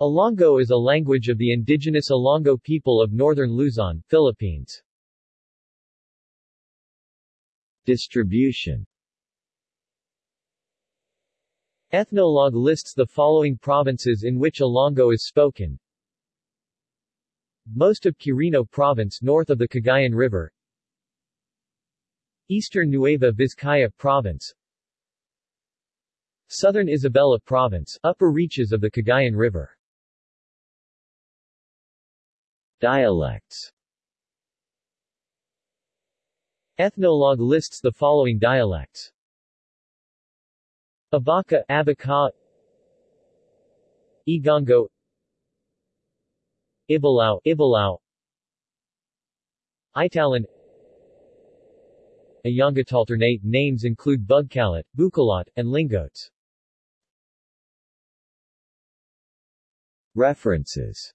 Ilongot is a language of the indigenous Ilongot people of northern Luzon, Philippines. Distribution Ethnologue lists the following provinces in which Ilongot is spoken. Most of Quirino Province north of the Cagayan River Eastern Nueva Vizcaya Province Southern Isabela Province, upper reaches of the Cagayan River Dialects Ethnologue lists the following dialects. Abaca, Abaca Igongo Ibalao, Ibalao Italan Ayongatalternate names include Bugkalot, Bukalot, and Lingotes. References